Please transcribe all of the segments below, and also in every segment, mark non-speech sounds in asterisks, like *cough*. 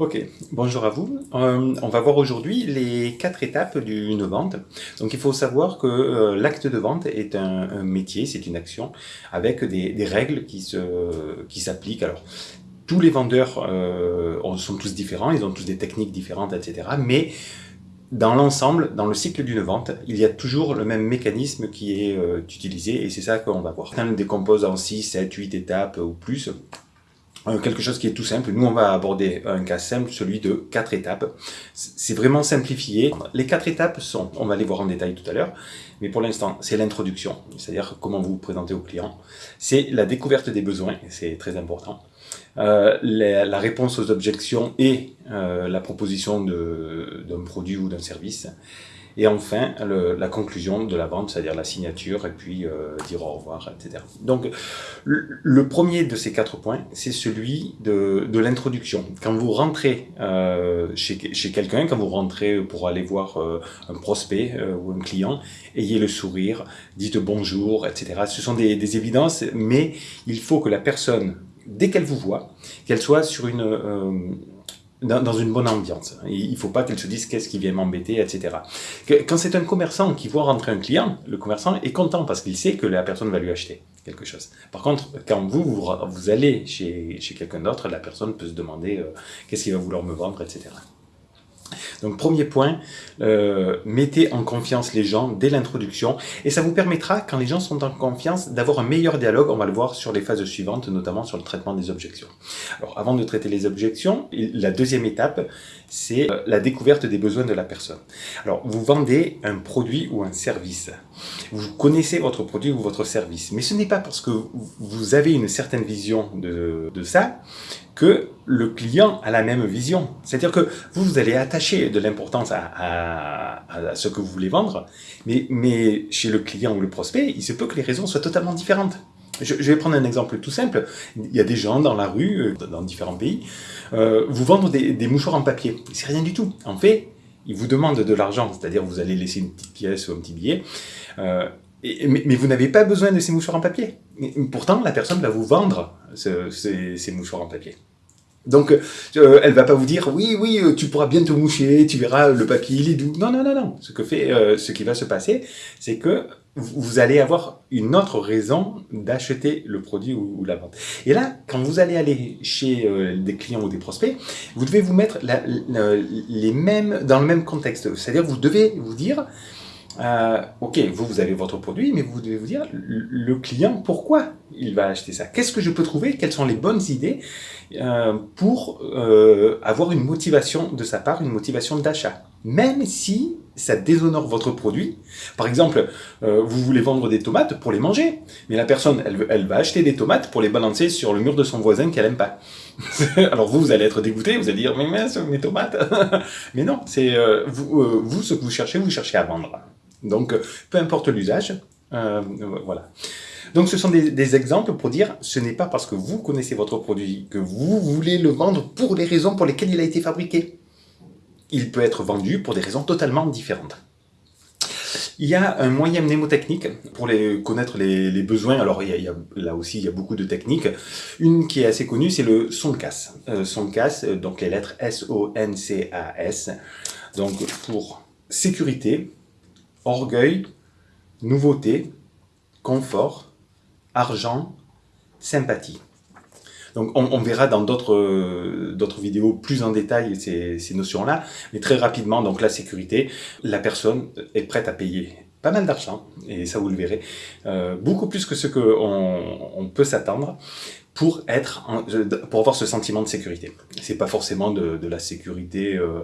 Ok, bonjour à vous. Euh, on va voir aujourd'hui les quatre étapes d'une vente. Donc il faut savoir que euh, l'acte de vente est un, métier, c'est une action avec des, règles qui se qui s'appliquent. Alors tous les vendeurs euh, sont tous différents, ils ont tous des techniques différentes, etc. Mais dans l'ensemble, dans le cycle d'une vente, il y a toujours le même mécanisme qui est utilisé et c'est ça qu'on va voir. Certains décompose en 6, 7, 8 étapes ou plus. Euh, quelque chose qui est tout simple. Nous, on va aborder un cas simple, celui de quatre étapes. C'est vraiment simplifié. Les quatre étapes sont, on va les voir en détail tout à l'heure, mais pour l'instant, c'est l'introduction, c'est-à-dire comment vous vous présentez au client. C'est la découverte des besoins, c'est très important. Euh, la, réponse aux objections et euh, la proposition d'un produit ou d'un service. Et enfin, la conclusion de la vente, c'est-à-dire la signature, et puis euh, dire au revoir, etc. Donc, le, premier de ces quatre points, c'est celui de, l'introduction. Quand vous rentrez euh, chez, quelqu'un, quand vous rentrez pour aller voir euh, un prospect ou un client, ayez le sourire, dites bonjour, etc. Ce sont des évidences, mais il faut que la personne, dès qu'elle vous voit, qu'elle soit sur une dans, une bonne ambiance. Il ne faut pas qu'elle se dise qu'est-ce qui vient m'embêter, etc. Quand c'est un commerçant qui voit rentrer un client, le commerçant est content parce qu'il sait que la personne va lui acheter quelque chose. Par contre, quand vous, vous, allez chez, chez quelqu'un d'autre, la personne peut se demander euh, qu'est-ce qu'il va vouloir me vendre, etc. Donc premier point, euh, mettez en confiance les gens dès l'introduction et ça vous permettra, quand les gens sont en confiance, d'avoir un meilleur dialogue, on va le voir sur les phases suivantes, notamment sur le traitement des objections. Alors avant de traiter les objections, la deuxième étape, c'est euh, la découverte des besoins de la personne. Alors vous vendez un produit ou un service, vous connaissez votre produit ou votre service, mais ce n'est pas parce que vous avez une certaine vision de, de ça que le client a la même vision. C'est-à-dire que vous, vous allez attacher de l'importance à, ce que vous voulez vendre, mais, chez le client ou le prospect, il se peut que les raisons soient totalement différentes. Je, vais prendre un exemple tout simple. Il y a des gens dans la rue, euh, dans différents pays, euh, vous vendre des, mouchoirs en papier. C'est rien du tout. En fait, ils vous demandent de l'argent, c'est-à-dire vous allez laisser une petite pièce ou un petit billet, euh, mais, vous n'avez pas besoin de ces mouchoirs en papier. pourtant, la personne va vous vendre ces mouchoirs en papier. Donc, euh, elle va pas vous dire « oui, oui, euh, tu pourras bien te moucher, tu verras, le papier, il est doux ». Non, non, non, non. Ce, que fait, euh, ce qui va se passer, c'est que vous allez avoir une autre raison d'acheter le produit ou, la vente. Et là, quand vous allez aller chez euh, des clients ou des prospects, vous devez vous mettre les mêmes, dans le même contexte. C'est-à-dire, vous devez vous dire euh, ok, vous, vous avez votre produit, mais vous devez vous dire, le client, pourquoi il va acheter ça? Qu'est-ce que je peux trouver? Quelles sont les bonnes idées euh, pour euh, avoir une motivation de sa part, une motivation d'achat? Même si ça déshonore votre produit. Par exemple, euh, vous voulez vendre des tomates pour les manger, mais la personne, elle, elle va acheter des tomates pour les balancer sur le mur de son voisin qu'elle aime pas. *laughs* Alors vous, vous allez être dégoûté, vous allez dire, mais mince, mes tomates *laughs* Mais non, c'est vous, vous, ce que vous cherchez, vous cherchez à vendre. Donc, peu importe l'usage, euh, voilà. Donc, ce sont des, exemples pour dire, ce n'est pas parce que vous connaissez votre produit que vous voulez le vendre pour les raisons pour lesquelles il a été fabriqué. Il peut être vendu pour des raisons totalement différentes. Il y a un moyen mnémotechnique pour les, connaître les, besoins. Alors, il y, a, là aussi, il y a beaucoup de techniques. Une qui est assez connue, c'est le son de casse. Euh, son de casse, euh, donc les lettres S-O-N-C-A-S. Donc, pour sécurité, orgueil, nouveauté, confort, argent, sympathie. Donc on, verra dans d'autres d'autres vidéos plus en détail ces, notions-là, mais très rapidement, donc la sécurité, la personne est prête à payer pas mal d'argent, et ça vous le verrez, euh, beaucoup plus que ce qu'on on peut s'attendre pour être pour avoir ce sentiment de sécurité. C'est pas forcément de, la sécurité euh,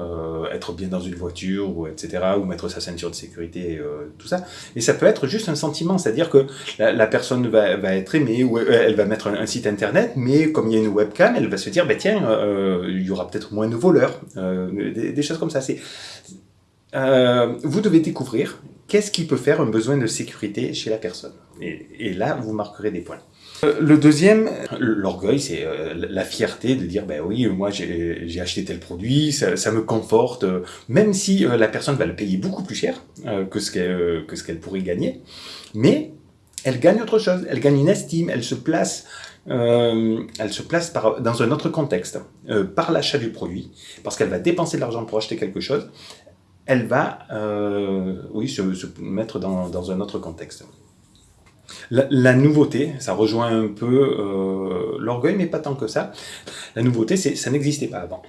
euh, être bien dans une voiture, ou etc., ou mettre sa ceinture de sécurité, euh, tout ça. Et ça peut être juste un sentiment, c'est-à-dire que la, personne va, va, être aimée, ou euh, elle va mettre un, site internet, mais comme il y a une webcam, elle va se dire, bah, tiens, il y aura peut-être moins de voleurs, des, choses comme ça. C'est vous devez découvrir qu'est-ce qui peut faire un besoin de sécurité chez la personne. Et là, vous marquerez des points. Euh, le deuxième, l'orgueil, c'est euh, la fierté de dire, ben oui, moi j'ai acheté tel produit, ça, me conforte, même si euh, la personne va le payer beaucoup plus cher que ce qu'elle pourrait gagner, mais elle gagne autre chose, elle gagne une estime, elle se place elle se place dans un autre contexte, par l'achat du produit, parce qu'elle va dépenser de l'argent pour acheter quelque chose, elle va oui, se, mettre dans, un autre contexte. La, nouveauté, ça rejoint un peu l'orgueil, mais pas tant que ça. La nouveauté, c'est ça n'existait pas avant.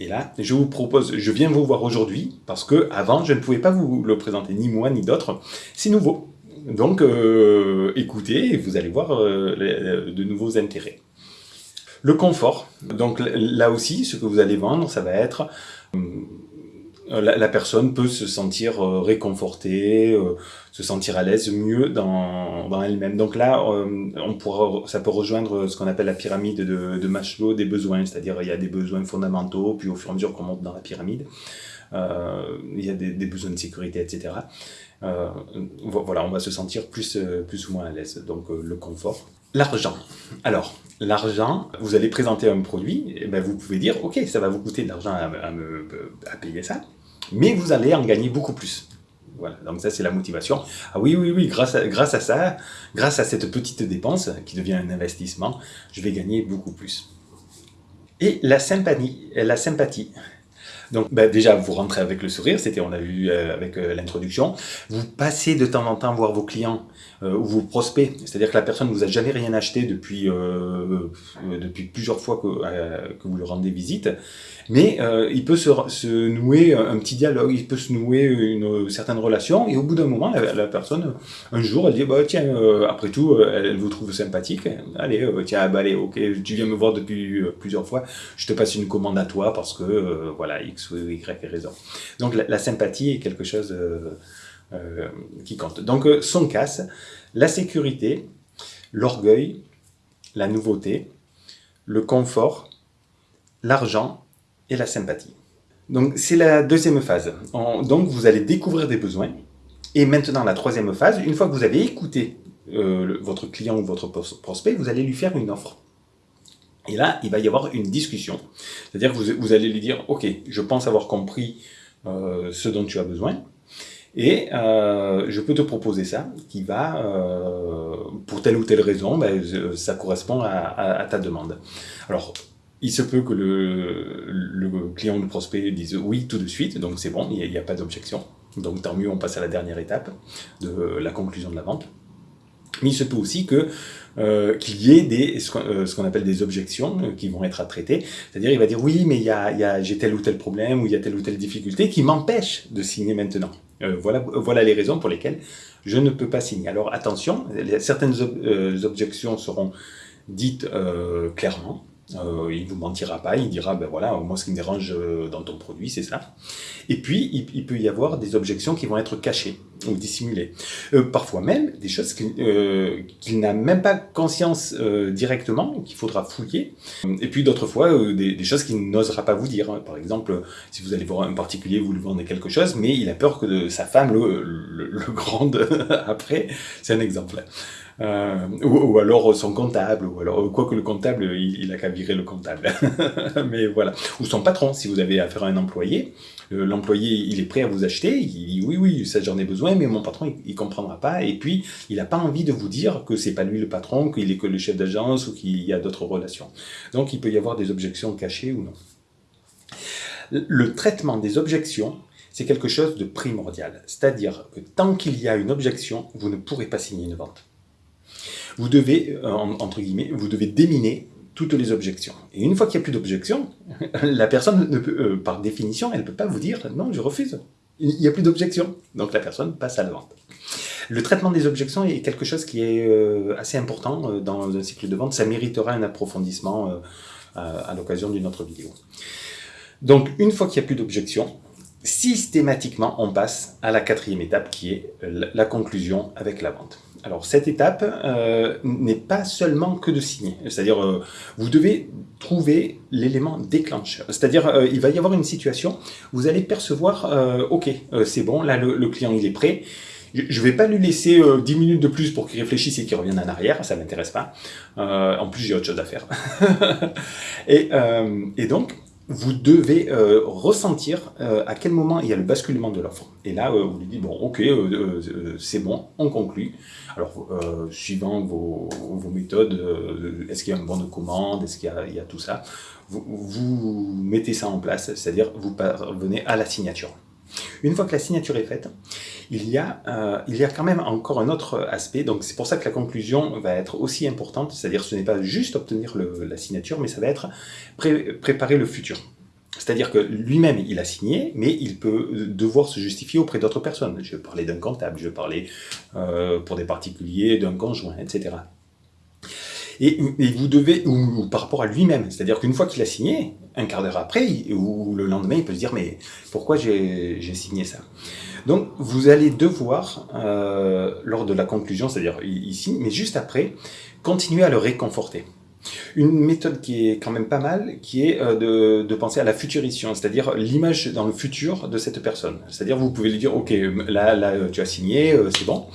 Et là, je vous propose, je viens vous voir aujourd'hui, parce que avant, je ne pouvais pas vous le présenter, ni moi, ni d'autres. C'est nouveau. Donc, euh, écoutez, vous allez voir euh, de nouveaux intérêts. Le confort. Donc là aussi, ce que vous allez vendre, ça va être euh, la, personne peut se sentir euh, réconfortée, euh, se sentir à l'aise mieux dans, dans elle-même. Donc là, on pourra, ça peut rejoindre ce qu'on appelle la pyramide de, de Maslow des besoins, c'est-à-dire il y a des besoins fondamentaux, puis au fur et à mesure qu'on monte dans la pyramide, il y a des, besoins de sécurité, etc. voilà, on va se sentir plus, plus ou moins à l'aise. Donc le confort. L'argent. Alors, l'argent, vous allez présenter un produit, et ben vous pouvez dire, ok, ça va vous coûter de l'argent à, à payer ça, mais vous allez en gagner beaucoup plus. Voilà, donc ça c'est la motivation. Ah oui, oui, oui, grâce à, grâce à ça, grâce à cette petite dépense qui devient un investissement, je vais gagner beaucoup plus. Et la sympathie, la sympathie. Donc bah, déjà, vous rentrez avec le sourire, c'était on a vu euh, avec euh, l'introduction. Vous passez de temps en temps voir vos clients euh, ou vos prospects, c'est-à-dire que la personne ne vous a jamais rien acheté depuis, depuis plusieurs fois que, que vous lui rendez visite, mais il peut se, se, nouer un petit dialogue, il peut se nouer une certaine relation, et au bout d'un moment, la, personne, un jour, elle dit, bah, tiens, après tout, elle, vous trouve sympathique, allez, tiens, bah, allez, ok, tu viens me voir depuis plusieurs fois, je te passe une commande à toi parce que, voilà, X ou Y raison. Donc la, sympathie est quelque chose euh, euh, qui compte. Donc euh, son casse, la sécurité, l'orgueil, la nouveauté, le confort, l'argent et la sympathie. Donc c'est la deuxième phase. donc vous allez découvrir des besoins. Et maintenant la troisième phase, une fois que vous avez écouté votre client ou votre prospect, vous allez lui faire une offre. Et là, il va y avoir une discussion. C'est-à-dire que vous, allez lui dire, OK, je pense avoir compris euh, ce dont tu as besoin, et euh, je peux te proposer ça, qui va, euh, pour telle ou telle raison, ben, ça correspond à, ta demande. Alors, il se peut que le, client ou le prospect dise oui tout de suite, donc c'est bon, il n'y a, pas d'objection. Donc tant mieux, on passe à la dernière étape de la conclusion de la vente. Mais il se peut aussi que euh, qu'il y ait des, ce qu'on appelle des objections euh, qui vont être à traiter. C'est-à-dire, il va dire, oui, mais il y a, j'ai tel ou tel problème, ou il y a telle ou telle difficulté qui m'empêche de signer maintenant. Euh, voilà, voilà les raisons pour lesquelles je ne peux pas signer. Alors attention, certaines objections seront dites clairement, euh, il vous mentira pas, il dira, ben voilà, moi ce qui me dérange euh, dans ton produit, c'est ça. Et puis, il, peut y avoir des objections qui vont être cachées ou dissimulées. Euh, parfois même, des choses qu'il euh, n'a même pas conscience euh, directement, qu'il faudra fouiller. Et puis d'autres fois, des, des, choses qu'il n'osera pas vous dire. Par exemple, si vous allez voir un particulier, vous lui vendez quelque chose, mais il a peur que de sa femme le, le, le grande *laughs* après. C'est un exemple. Euh, ou, alors son comptable, ou alors quoi que le comptable, il, il a qu'à virer le comptable. *laughs* Mais voilà. Ou son patron, si vous avez affaire à un employé, euh, l'employé il est prêt à vous acheter, il dit oui oui ça j'en ai besoin, mais mon patron il, comprendra pas, et puis il n'a pas envie de vous dire que c'est pas lui le patron, qu'il est que le chef d'agence ou qu'il y a d'autres relations. Donc il peut y avoir des objections cachées ou non. Le traitement des objections, c'est quelque chose de primordial. C'est-à-dire que tant qu'il y a une objection, vous ne pourrez pas signer une vente vous devez, euh, entre guillemets, vous devez déminer toutes les objections. Et une fois qu'il n'y a plus d'objections, *laughs* la personne, ne peut, euh, par définition, elle ne peut pas vous dire « non, je refuse ». Il n'y a plus d'objections. Donc la personne passe à la vente. Le traitement des objections est quelque chose qui est euh, assez important dans un cycle de vente. Ça méritera un approfondissement à l'occasion d'une autre vidéo. Donc, une fois qu'il n'y a plus d'objections, systématiquement, on passe à la quatrième étape qui est la conclusion avec la vente. Alors cette étape euh, n'est pas seulement que de signer, c'est-à-dire euh, vous devez trouver l'élément déclencheur, c'est-à-dire euh, il va y avoir une situation, vous allez percevoir, ok c'est bon, là le, client il est prêt, je ne vais pas lui laisser 10 minutes de plus pour qu'il réfléchisse et qu'il revienne en arrière, ça m'intéresse pas, en plus j'ai autre chose à faire. *laughs* et, et donc vous devez euh, ressentir euh, à quel moment il y a le basculement de l'offre. Et là, euh, vous lui dites, bon, ok, c'est bon, on conclut. Alors, suivant vos, vos méthodes, est-ce qu'il y a un bon de commande, est-ce qu'il y, y, a tout ça, vous, vous mettez ça en place, c'est-à-dire vous parvenez à la signature. Une fois que la signature est faite, il y a, euh, il y a quand même encore un autre aspect, donc c'est pour ça que la conclusion va être aussi importante, c'est-à-dire ce n'est pas juste obtenir la signature, mais ça va être préparer le futur. C'est-à-dire que lui-même, il a signé, mais il peut devoir se justifier auprès d'autres personnes. Je vais parler d'un comptable, je vais parler euh, pour des particuliers, d'un conjoint, etc. Et, vous devez, ou, par rapport à lui-même, c'est-à-dire qu'une fois qu'il a signé, un quart d'heure après, ou le lendemain, il peut se dire, mais pourquoi j'ai signé ça? Donc, vous allez devoir, euh, lors de la conclusion, c'est-à-dire ici, mais juste après, continuer à le réconforter. Une méthode qui est quand même pas mal, qui est euh, de, penser à la futurition, c'est-à-dire l'image dans le futur de cette personne. C'est-à-dire vous pouvez lui dire, ok, là, là tu as signé, euh, c'est bon,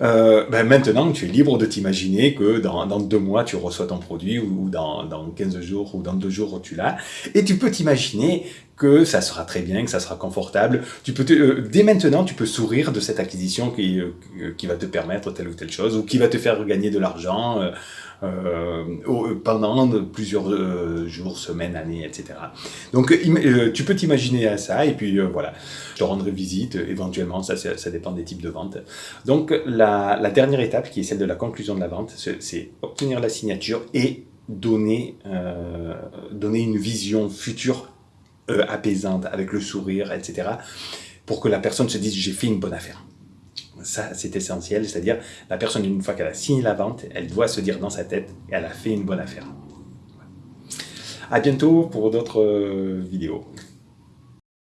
euh, ben maintenant, tu es libre de t'imaginer que dans, deux mois, tu reçois ton produit ou dans, dans 15 jours ou dans deux jours, tu l'as. Et tu peux t'imaginer que ça sera très bien, que ça sera confortable. Tu peux euh, dès maintenant, tu peux sourire de cette acquisition qui, euh, qui va te permettre telle ou telle chose ou qui va te faire gagner de l'argent euh, euh pendant plusieurs jours, semaines, années, etc. Donc, tu peux t'imaginer à ça et puis voilà, je te rendrai visite éventuellement, ça, ça dépend des types de ventes. Donc, la, la dernière étape qui est celle de la conclusion de la vente, c'est obtenir la signature et donner, euh, donner une vision future euh, apaisante, avec le sourire, etc. Pour que la personne se dise, j'ai fait une bonne affaire. Ça, c'est essentiel, c'est-à-dire, la personne, une fois qu'elle a signé la vente, elle doit se dire dans sa tête, elle a fait une bonne affaire. À bientôt pour d'autres euh, vidéos.